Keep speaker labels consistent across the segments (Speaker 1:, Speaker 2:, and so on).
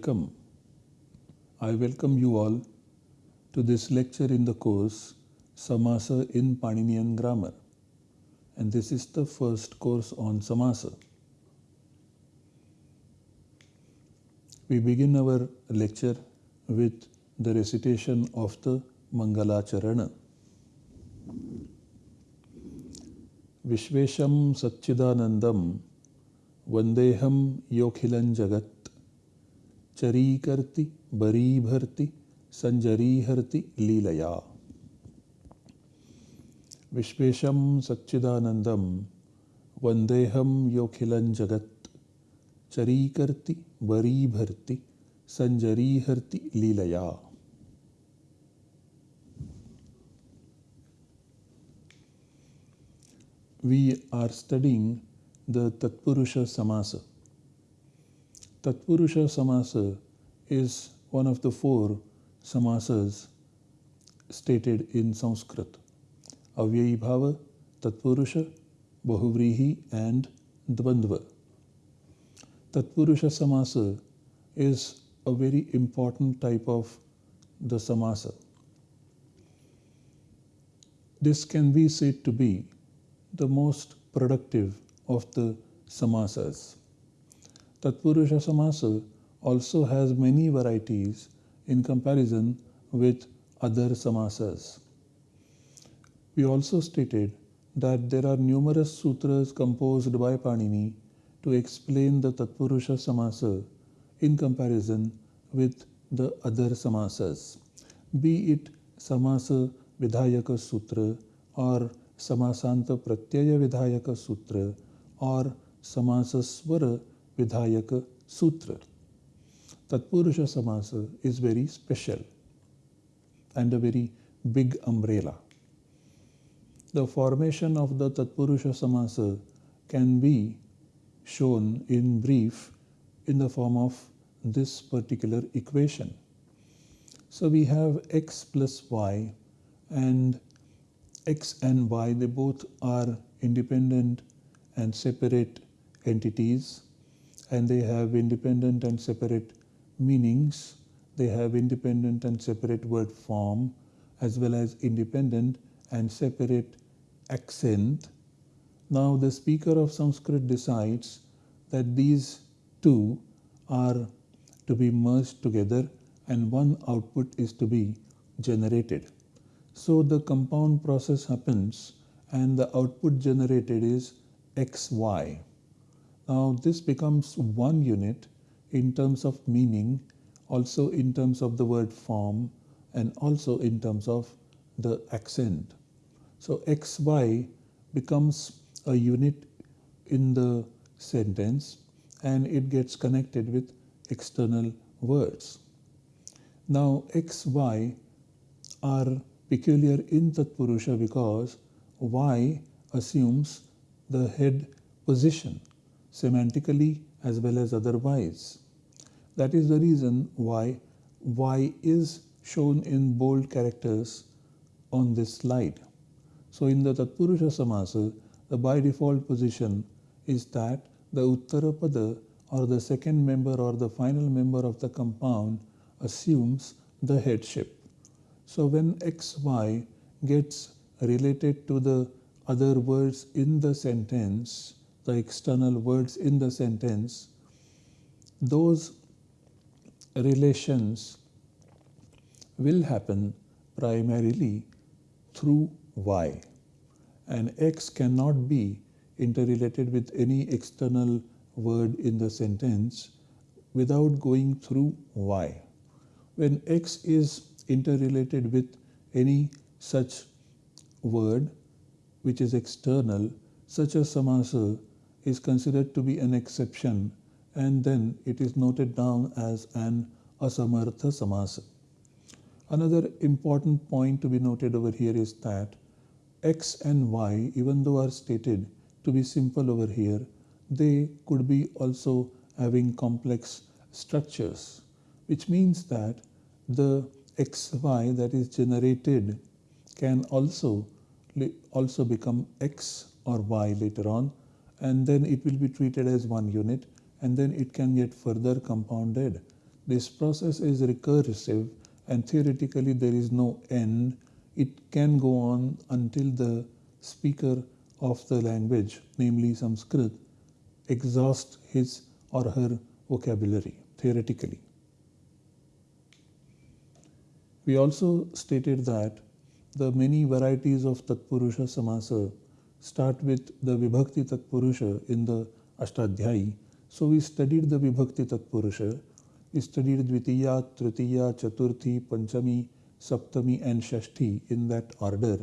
Speaker 1: Welcome. I welcome you all to this lecture in the course Samasa in Paninian Grammar. And this is the first course on Samasa. We begin our lecture with the recitation of the Mangala Mangalacharana. Vishvesham Satchidanandam Vandeham Yokhilan Jagat चरीकर्ति बरीभर्ति संजरीहर्ति लीलया विश्वेशं सच्चिदानन्दं वन्देहं योखिलं जगत् चरीकर्ति बरीभर्ति संजरीहर्ति लीलया We are studying the Tatpurusha Samasa. Tatpurusha Samasa is one of the four samasas stated in Sanskrit. Avyayi Bhava, Tatpurusha, Bahuvrihi and Dvandva. Tatpurusha Samasa is a very important type of the samasa. This can be said to be the most productive of the samasas. Tatpurusha Samasa also has many varieties in comparison with other samasas. We also stated that there are numerous sutras composed by Panini to explain the Tatpurusha Samasa in comparison with the other samasas, be it Samasa Vidhayaka Sutra or Samasanta Pratyaya Vidhayaka Sutra or Samasa Swara Vidhayaka Sutra. Tatpurusha Samasa is very special and a very big umbrella. The formation of the Tatpurusha Samasa can be shown in brief in the form of this particular equation. So we have x plus y and x and y they both are independent and separate entities and they have independent and separate meanings. They have independent and separate word form as well as independent and separate accent. Now the speaker of Sanskrit decides that these two are to be merged together and one output is to be generated. So the compound process happens and the output generated is xy. Now this becomes one unit in terms of meaning, also in terms of the word form, and also in terms of the accent. So xy becomes a unit in the sentence and it gets connected with external words. Now xy are peculiar in Tatpurusha because y assumes the head position semantically as well as otherwise. That is the reason why Y is shown in bold characters on this slide. So in the Tatpurusha Samasa, the by default position is that the Uttarapada or the second member or the final member of the compound assumes the headship. So when XY gets related to the other words in the sentence, the external words in the sentence, those relations will happen primarily through y and x cannot be interrelated with any external word in the sentence without going through y. When x is interrelated with any such word which is external, such a samasa is considered to be an exception and then it is noted down as an asamartha samasa. Another important point to be noted over here is that x and y, even though are stated to be simple over here, they could be also having complex structures, which means that the xy that is generated can also, also become x or y later on and then it will be treated as one unit and then it can get further compounded this process is recursive and theoretically there is no end. It can go on until the speaker of the language, namely Sanskrit, exhausts his or her vocabulary, theoretically. We also stated that the many varieties of Tatpurusha Samasa start with the Vibhakti Tatpurusha in the Ashtadhyayi. So we studied the Vibhakti Tatpurusha. We studied Dvitiya, Tritiya, Chaturthi, Panchami, Saptami and Shashti in that order.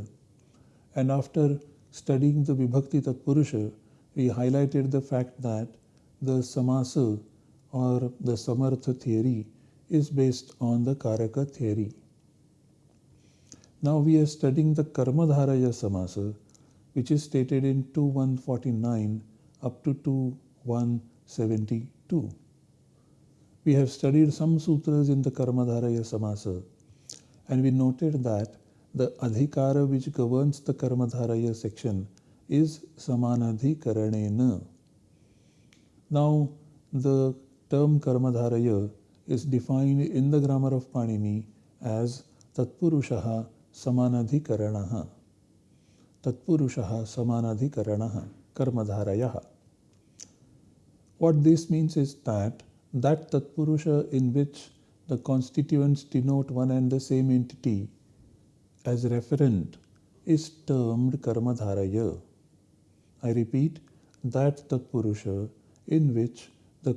Speaker 1: And after studying the Vibhakti Tatpurusha, we highlighted the fact that the Samasa or the Samartha theory is based on the Karaka theory. Now we are studying the Karmadharaya Samasa, which is stated in 2149 up to 2172. We have studied some sutras in the Karmadharaya Samasa and we noted that the adhikara which governs the Karmadharaya section is Samanadhikaranena. Now the term Karmadharaya is defined in the grammar of Panini as Tatpurushaha Samanadhikaranah. तत्पुरुष समानाधिकरण, कर्मधारय. What this means is that that तत्पुरुष in which the constituents denote one and the same entity as referent is termed कर्मधारय I repeat that तत्पुरुष in which the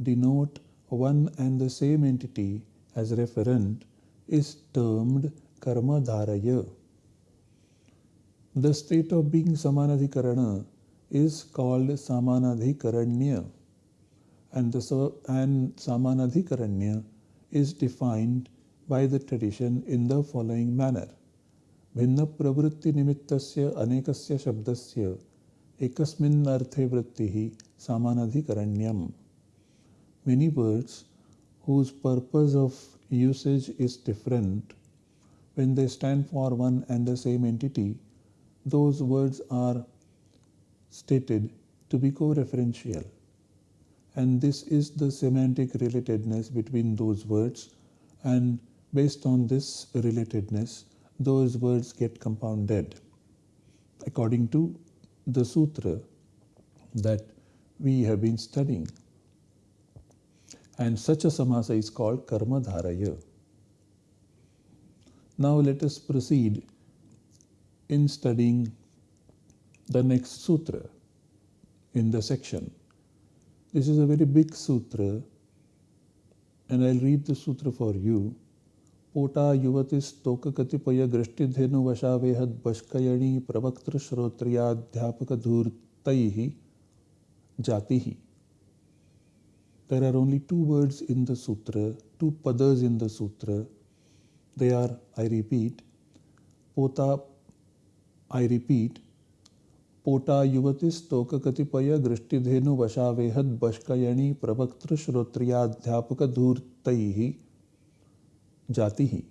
Speaker 1: denote one and the same entity as referent is termed कर्मधारय The state of being Samanadhikarana is called Samanadhikaranya and, the, and Samanadhikaranya is defined by the tradition in the following manner. भिन्न प्रवृत्ति निमित्तस्य अनेकस्य शब्दस्य एकस्मिन् अर्थे वृत्तिः सामानाधिकरण्यम् Many words whose purpose of usage is different when they stand for one and the same entity, those words are stated to be co-referential. And this is the semantic relatedness between those words and based on this relatedness, those words get compounded according to the sutra that we have been studying. And such a samasa is called karma dharaya. Now let us proceed in studying the next sutra in the section. This is a very big sutra and I'll read the sutra for you. Paonta युवतिस्तोककतिपय गृष्टिधेनुवशावेहद्बष्कयणी प्रवक्तृश्रोत्रियाध्यापकधूर्तैः जातिः There are only two words in the sutra, two padas in the sutra. They are, I repeat, pota, I repeat पोटा युवतिस्तोक कतिपय दृष्टिधेनु वशावेहद बष्कयणी प्रवक्तृ श्रोत्रियाध्यापक धूर्त जाति। He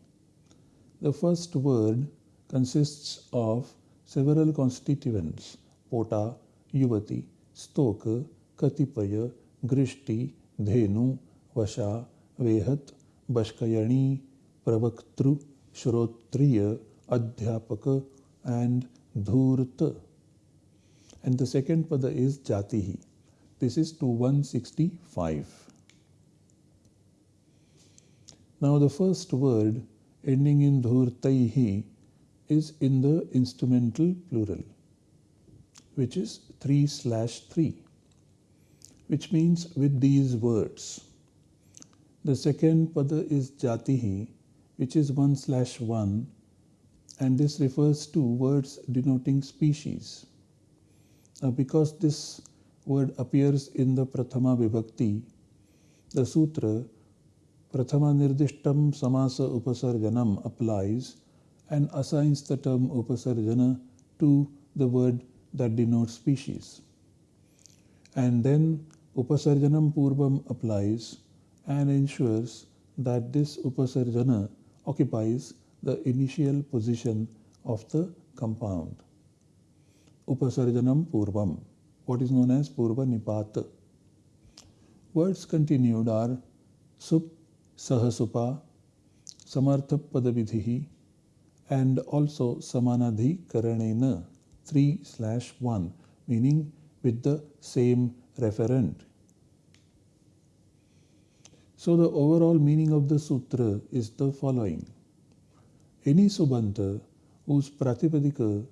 Speaker 1: the first word consist of several constituents पोटा, युवती, स्तोक, कतिपय गृष्टि धेनु, वशा, वेहत बष्कयणी प्रवक्तृ, श्रोत्रिय, अध्यापक and dhurta. And the second pada is jatihi. This is to 165. Now the first word ending in dhurtaihi is in the instrumental plural, which is 3 slash 3, which means with these words. The second pada is jatihi, which is 1 slash 1, and this refers to words denoting species. Now, because this word appears in the Prathama Vibhakti, the sutra Prathama Nirdishtam Samasa Upasarjanam applies and assigns the term Upasarjana to the word that denotes species. And then Upasarjanam Purvam applies and ensures that this Upasarjana occupies the initial position of the compound. Upasarjanam Purvam, what is known as Purva Nipata. Words continued are sup, sahasupa, samartha padavidhi, and also samanadhi karanena 3 slash 1, meaning with the same referent. So the overall meaning of the sutra is the following. Any subanta whose pratipadika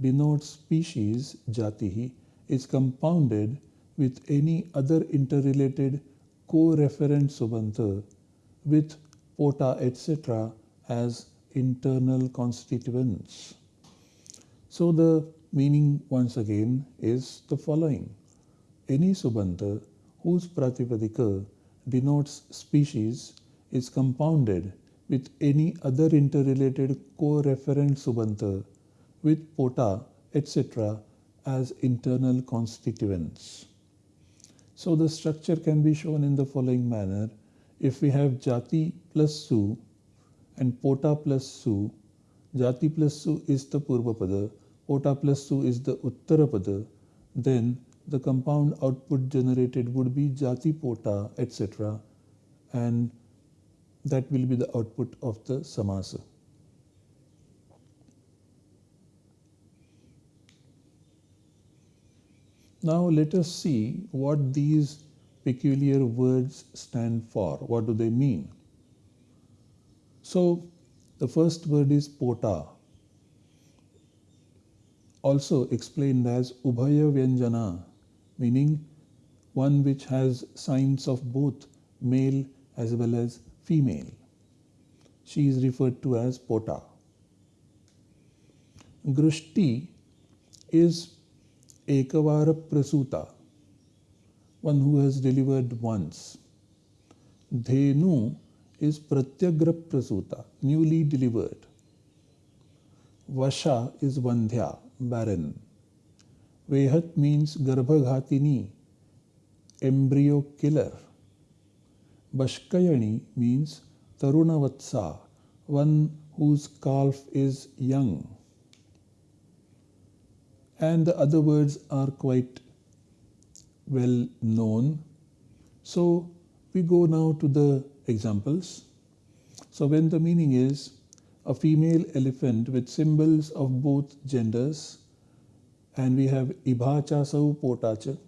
Speaker 1: denotes species jatihi is compounded with any other interrelated co-referent subanta with pota etc. as internal constituents. So the meaning once again is the following. Any subanta whose pratipadika denotes species is compounded with any other interrelated co-referent subanta with pota etc. as internal constituents. So the structure can be shown in the following manner. If we have jati plus su and pota plus su, jati plus su is the purvapada, pota plus su is the uttarapada, then the compound output generated would be jati pota etc. and that will be the output of the samasa. Now let us see what these peculiar words stand for. What do they mean? So the first word is pota, also explained as ubhaya vyanjana, meaning one which has signs of both male as well as female. She is referred to as pota. Grushti is Ekavara Prasuta, one who has delivered once. Dhenu is Pratyagra Prasuta, newly delivered. Vasha is Vandhya, barren. Vehat means Garbhaghatini, embryo killer. Bashkayani means Tarunavatsa, one whose calf is young and the other words are quite well known. So we go now to the examples. So when the meaning is a female elephant with symbols of both genders and we have Ibhacha Sau Potacha.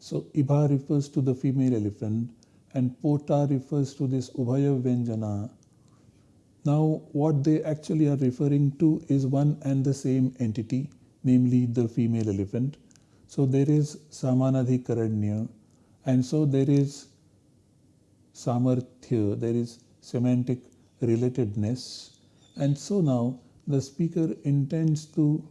Speaker 1: So Ibha refers to the female elephant and Pota refers to this Ubhaya. Now what they actually are referring to is one and the same entity namely the female elephant. So there is samanadhi Samanadhikaranya and so there is Samarthya, there is semantic relatedness. And so now the speaker intends to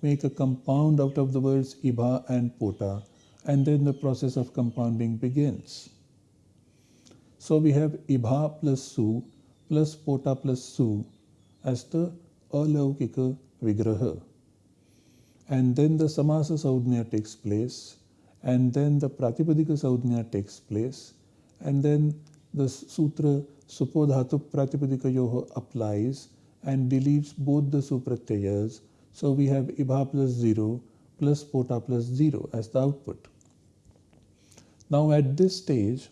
Speaker 1: make a compound out of the words Ibha and Pota and then the process of compounding begins. So we have Ibha plus Su plus Pota plus Su as the Alaukika Vigraha. And then the samasa saudhnya takes place and then the pratipadika saudhnya takes place and then the sutra supodhatu pratipadika yoho applies and deletes both the supratyayas. So we have ibha plus 0 plus pota plus 0 as the output. Now at this stage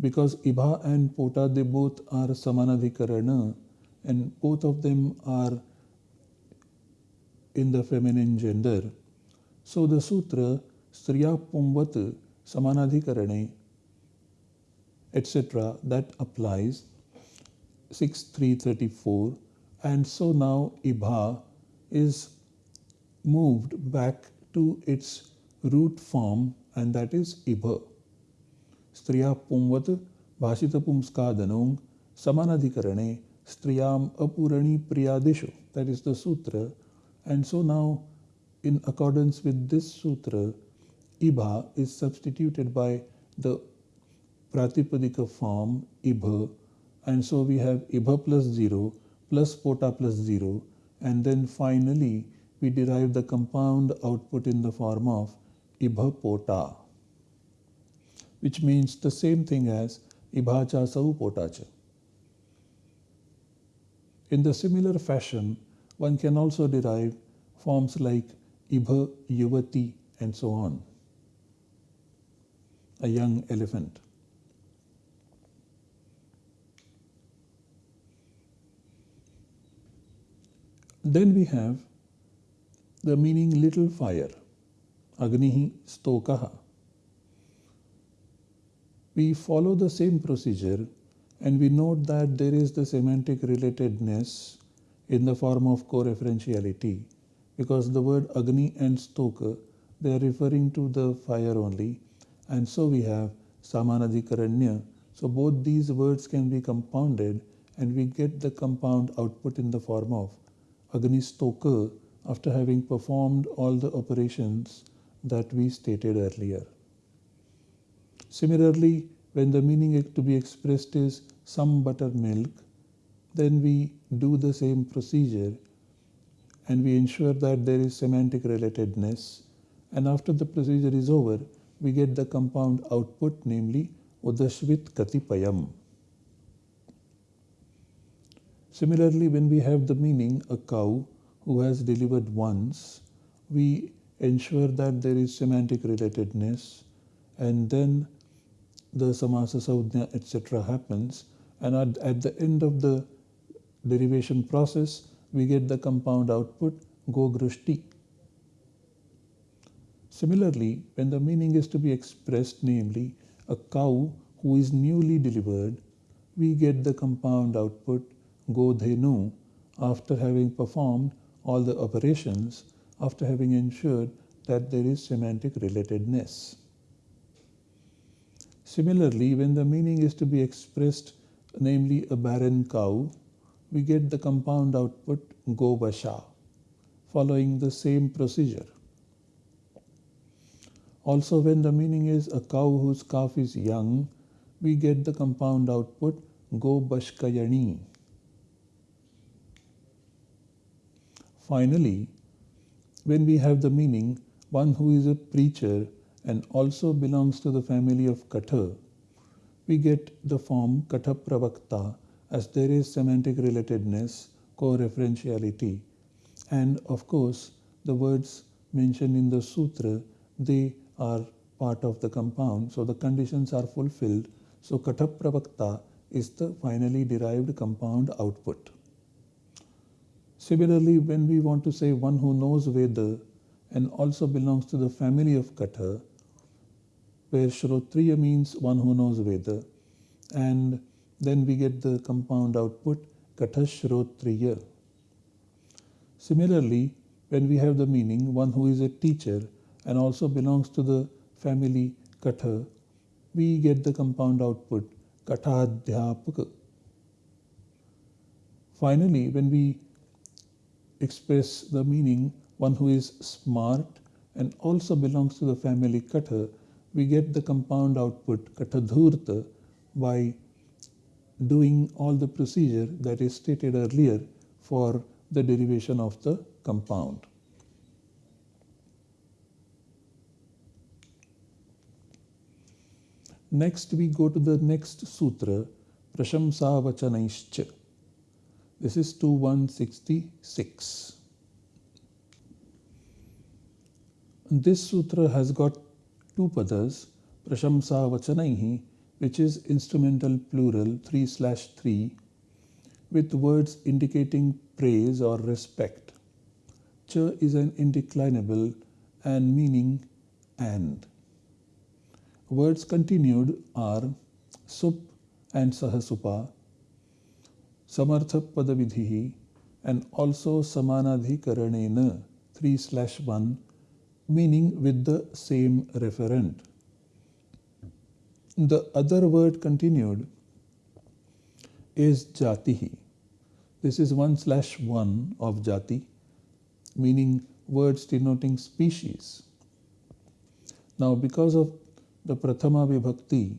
Speaker 1: because ibha and pota they both are samanadhikarana and both of them are in the feminine gender. So the sutra Striya Pumvat Samanadhikarane etc. that applies 6334 and so now Ibha is moved back to its root form and that is Ibha. Pumvat Bhashita Pumskadanung Samanadhikarane Striyam Apurani Priyadishu. That is the sutra. And so now, in accordance with this sutra, Ibha is substituted by the Pratipadika form Ibha, and so we have Ibha plus 0 plus Pota plus 0, and then finally we derive the compound output in the form of Ibha Pota, which means the same thing as ibhacha sau potacha. In the similar fashion, one can also derive forms like ibha, yuvati, and so on. A young elephant. Then we have the meaning little fire, agnihi stokaha. We follow the same procedure and we note that there is the semantic relatedness in the form of co-referentiality because the word Agni and Stoka they are referring to the fire only and so we have Samanadhikaranya. So both these words can be compounded and we get the compound output in the form of Agni Stoka after having performed all the operations that we stated earlier. Similarly, when the meaning to be expressed is some buttermilk, then we do the same procedure and we ensure that there is semantic relatedness and after the procedure is over we get the compound output namely Udashvit Katipayam. Similarly when we have the meaning a cow who has delivered once we ensure that there is semantic relatedness and then the samasa saudhya etc happens and at, at the end of the derivation process we get the compound output go grushti. Similarly, when the meaning is to be expressed, namely a cow who is newly delivered, we get the compound output go dhenu after having performed all the operations, after having ensured that there is semantic relatedness. Similarly, when the meaning is to be expressed, namely a barren cow, we get the compound output go Gobasha following the same procedure. Also when the meaning is a cow whose calf is young, we get the compound output go Gobashkayani. Finally, when we have the meaning one who is a preacher and also belongs to the family of Katha, we get the form Katha Pravakta as there is semantic relatedness, co-referentiality, and of course the words mentioned in the sutra, they are part of the compound, so the conditions are fulfilled. So Katha Pravakta is the finally derived compound output. Similarly, when we want to say one who knows Veda and also belongs to the family of Katha, where Shrotriya means one who knows Veda, and then we get the compound output Kathashrotriya. Similarly, when we have the meaning one who is a teacher and also belongs to the family Katha, we get the compound output Kathadhyapaka. Finally, when we express the meaning one who is smart and also belongs to the family Katha, we get the compound output Kathadhurta by doing all the procedure that is stated earlier for the derivation of the compound. Next we go to the next sutra, Prashamsavachanaischa. This is 2166. This sutra has got two padas, Prashamsavachanaihi which is instrumental plural 3 slash 3 with words indicating praise or respect. Cha is an indeclinable and meaning and. Words continued are sup and sahasupa, samartha padavidhihi and also samanadhikaranena 3 slash 1 meaning with the same referent. The other word continued is jatihi. This is 1 slash 1 of jati, meaning words denoting species. Now, because of the Prathama Vibhakti,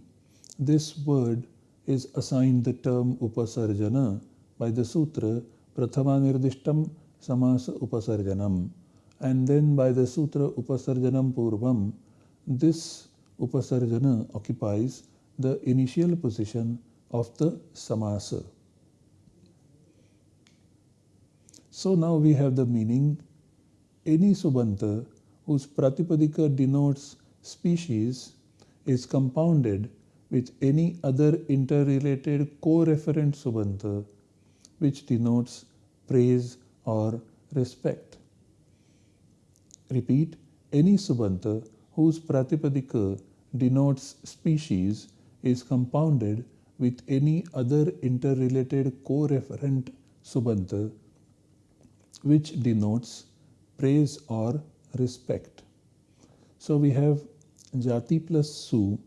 Speaker 1: this word is assigned the term Upasarjana by the Sutra Prathama Nirdishtam Samasa Upasarjanam. And then by the Sutra Upasarjanam Purvam, this upasarjana occupies the initial position of the samasa. So now we have the meaning any subanta whose pratipadika denotes species is compounded with any other interrelated co-referent subanta which denotes praise or respect. Repeat, any subanta whose pratipadika denotes species is compounded with any other interrelated co-referent subanta which denotes praise or respect. So we have jati plus su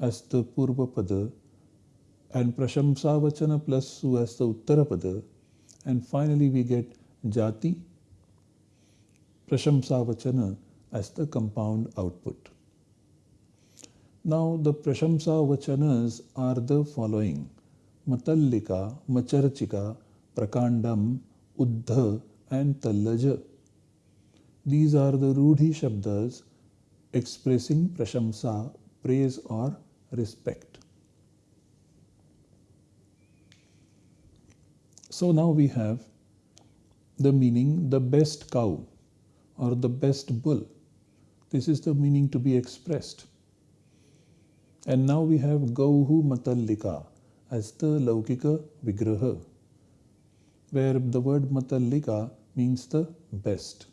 Speaker 1: as the purva pada and prashamsavachana plus su as the uttarapada and finally we get jati prashamsavachana as the compound output. Now the prashamsa vachanas are the following Matallika, Macharchika, Prakandam, Uddha and Tallaja. These are the Rudhi Shabdas expressing prashamsa, praise or respect. So now we have the meaning the best cow or the best bull. This is the meaning to be expressed. And now we have Gauhu Matallika as the Laukika Vigraha, where the word Matallika means the best.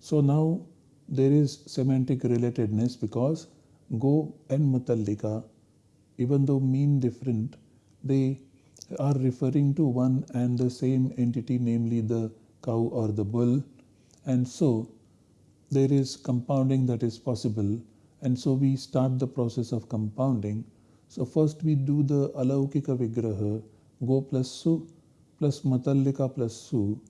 Speaker 1: So now there is semantic relatedness because Go and Matallika, even though mean different, they are referring to one and the same entity, namely the cow or the bull. And so there is compounding that is possible. And so we start the process of compounding. So first we do the Alaukika Vigraha, Go plus Su plus Matallika plus Su,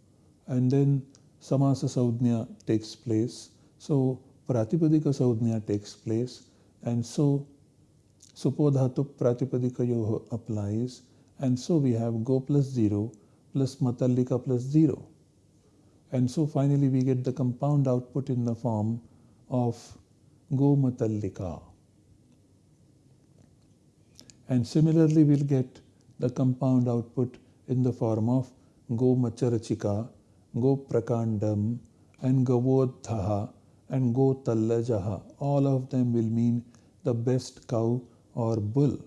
Speaker 1: and then Samasa Saudhnya takes place. So Pratipadika Saudhnya takes place. And so Supodhatu Pratipadika applies and so we have go plus 0 plus matallika plus 0. And so finally we get the compound output in the form of Gomatallika. And similarly we'll get the compound output in the form of Gomacharchika, Goprakandam and Gavodhaha and Gotallajaha. All of them will mean the best cow or bull.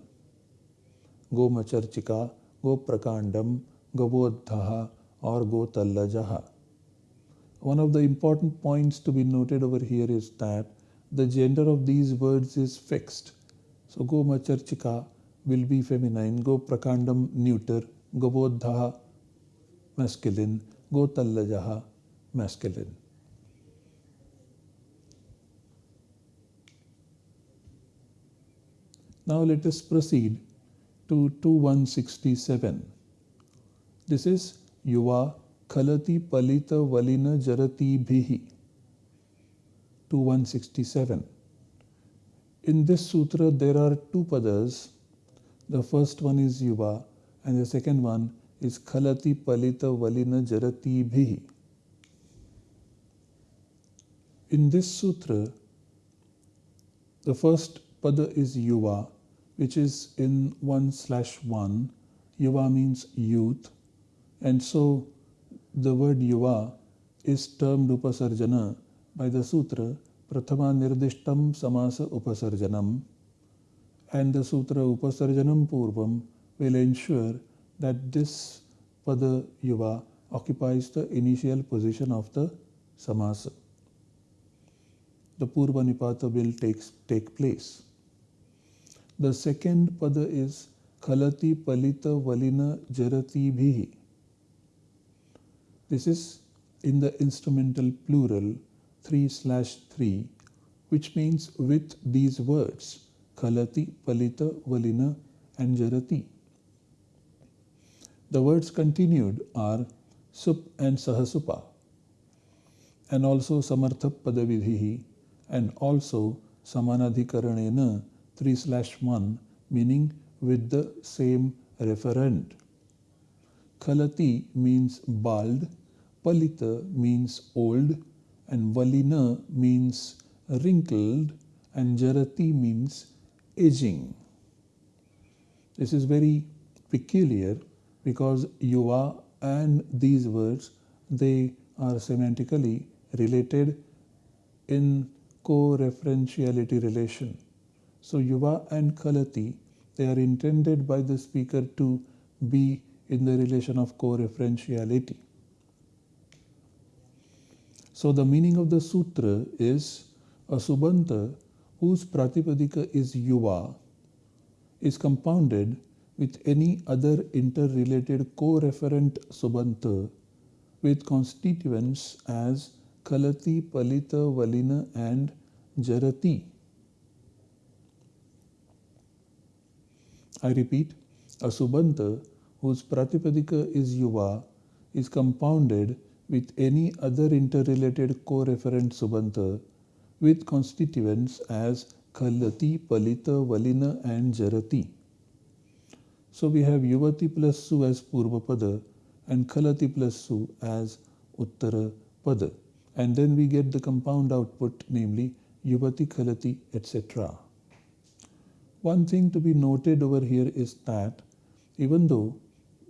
Speaker 1: Gomacharchika, Goprakandam, Gavodhaha or Gotallajaha. One of the important points to be noted over here is that the gender of these words is fixed. So Gomacharchika will be feminine, Goprakandam neuter, Gobodhaha masculine, Gotallajaha masculine. Now let us proceed to 2167. This is Yuva Khalati Palita Valina Jarati Bhihi 2167. In this sutra there are two padas. The first one is Yuva and the second one is Khalati Palita Valina Jarati Bhihi. In this sutra, the first pada is Yuva which is in 1 slash 1. Yuva means youth. And so the word yuva is termed upasarjana by the sutra Prathama Nirdishtam Samasa Upasarjanam. And the sutra Upasarjanam Purvam will ensure that this pada yuva occupies the initial position of the samasa. The Purva Nipata will take, take place. The second pada is Khalati Palita Valina Jarati Bhihi. This is in the instrumental plural 3 slash 3, which means with these words Khalati, Palita, Valina, and Jarati. The words continued are Sup and Sahasupa, and also Samartha Padavidhihi, and also Samanadhikaranena 3 slash 1 meaning with the same referent. Khalati means bald, Palita means old, and Valina means wrinkled, and Jarati means aging. This is very peculiar because Yuva and these words they are semantically related in co-referentiality relation. So Yuva and khalati they are intended by the speaker to be in the relation of co-referentiality. So the meaning of the sutra is a subanta whose pratipadika is yuva is compounded with any other interrelated co-referent subanta with constituents as khalati, palita, valina and jarati. I repeat, a subanta whose pratipadika is yuva is compounded with any other interrelated co-referent subanta with constituents as Khalati, Palita, Valina and Jarati. So we have Yuvati plus Su as Purva Pada and Khalati plus Su as Uttara Pada. And then we get the compound output, namely Yuvati, Khalati, etc. One thing to be noted over here is that even though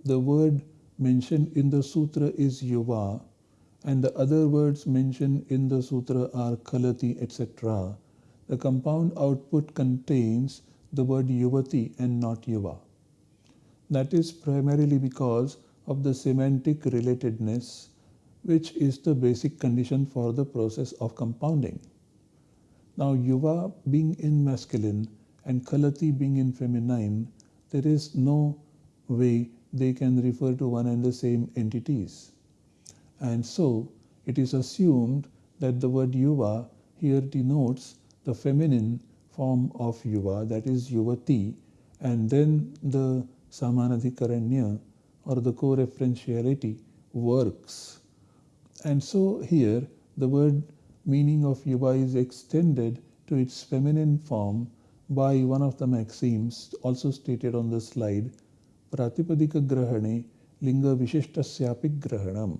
Speaker 1: the word mentioned in the sutra is Yuva and the other words mentioned in the sutra are Khalati, etc., the compound output contains the word Yuvati and not Yuva. That is primarily because of the semantic relatedness, which is the basic condition for the process of compounding. Now, Yuva being in masculine and Khalati being in feminine, there is no way they can refer to one and the same entities. And so, it is assumed that the word Yuva here denotes the feminine form of yuva, that is yuvati, and then the samanadhikaranya or the co-referentiality works. And so here the word meaning of yuva is extended to its feminine form by one of the maxims also stated on the slide, pratipadika linga vishishtasyapi grahanam.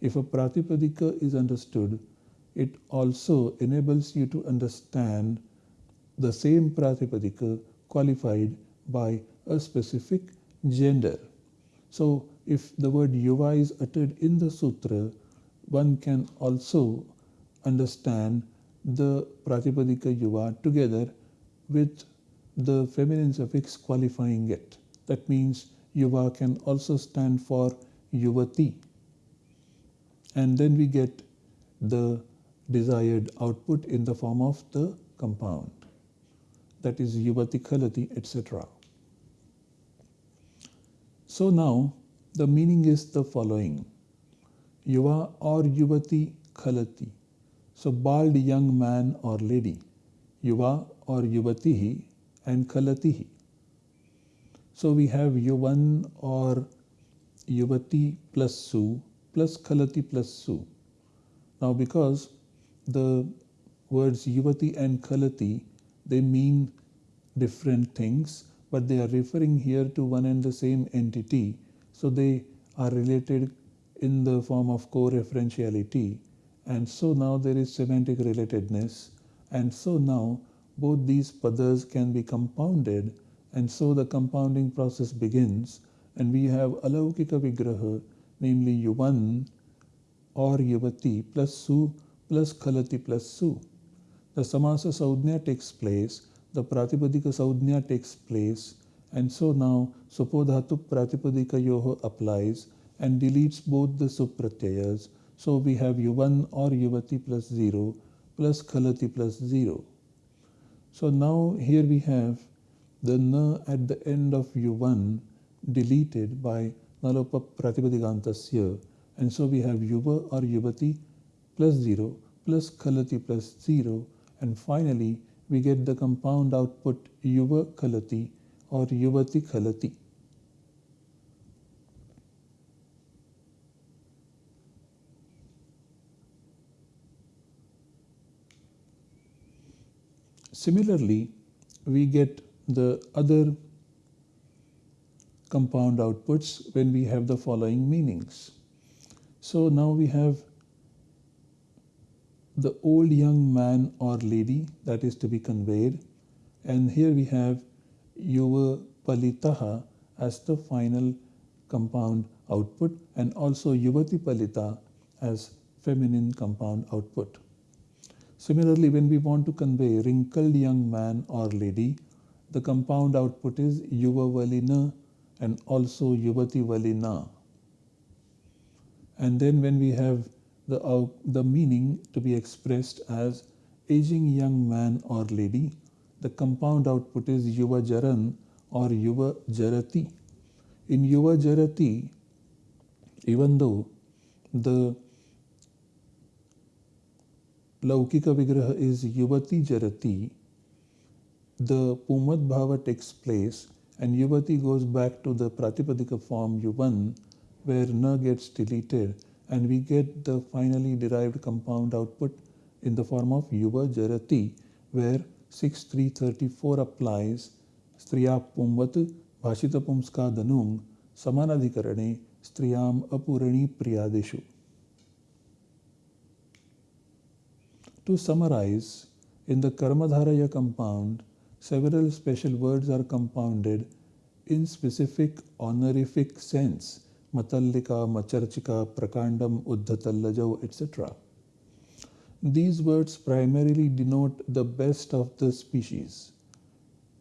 Speaker 1: If a pratipadika is understood it also enables you to understand the same pratipadika qualified by a specific gender. So if the word yuva is uttered in the sutra, one can also understand the pratipadika yuva together with the feminine suffix qualifying it. That means yuva can also stand for yuvati. And then we get the desired output in the form of the compound that is yuvati khalati etc. So now the meaning is the following yuva or yuvati khalati so bald young man or lady yuva or yuvatihi and khalatihi so we have yuvan or yuvati plus su plus khalati plus su now because the words Yuvati and Khalati, they mean different things, but they are referring here to one and the same entity. So they are related in the form of co-referentiality. And so now there is semantic relatedness. And so now both these padas can be compounded. And so the compounding process begins. And we have alaukika vigraha, namely yuvan or yuvati plus su plus khalati plus su. The samasa saudhnya takes place, the pratipadika saudhnya takes place, and so now supodhatu pratipadika yoho applies and deletes both the supratyayas. So we have yuvan or yuvati plus 0 plus khalati plus 0. So now here we have the na at the end of yuvan deleted by nalopa pratipadhikantasya and so we have yuva or yuvati plus 0 plus khalati plus 0 and finally we get the compound output yuva khalati or yuvati khalati. Similarly, we get the other compound outputs when we have the following meanings. So now we have the old young man or lady that is to be conveyed. And here we have yuva palitaha as the final compound output and also yuvati palita as feminine compound output. Similarly, when we want to convey wrinkled young man or lady, the compound output is yuva valina and also yuvati valina. And then when we have the, uh, the meaning to be expressed as aging young man or lady. The compound output is yuvajaran or Yuva Jarati. In Yuva Jarati, even though the Laukika Vigraha is Yuvati Jarati, the Pumad Bhava takes place and Yuvati goes back to the Pratipadika form Yuvan where Na gets deleted and we get the finally derived compound output in the form of Yuva Jarati where 6334 applies Striya Pumvat Bhashita Pumska Danung Samanadhikarane Striyam Apurani Priyadeshu. To summarize, in the Karmadharaya compound, several special words are compounded in specific honorific sense Matallika, Macharchika, Prakandam, Uddhatallajau, etc. These words primarily denote the best of the species.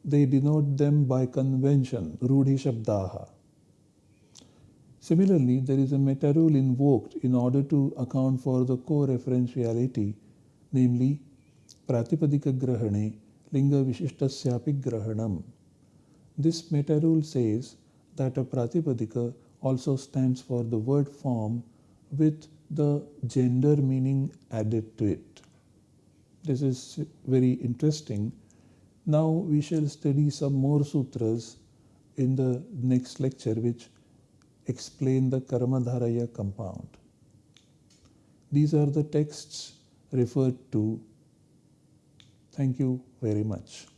Speaker 1: They denote them by convention, Rudhi Shabdaha. Similarly, there is a meta rule invoked in order to account for the co-referentiality, namely Pratipadika Grahane Linga Vishishtasyapi Grahanam. This meta rule says that a Pratipadika also stands for the word form with the gender meaning added to it. This is very interesting. Now we shall study some more sutras in the next lecture which explain the Karmadharaya compound. These are the texts referred to. Thank you very much.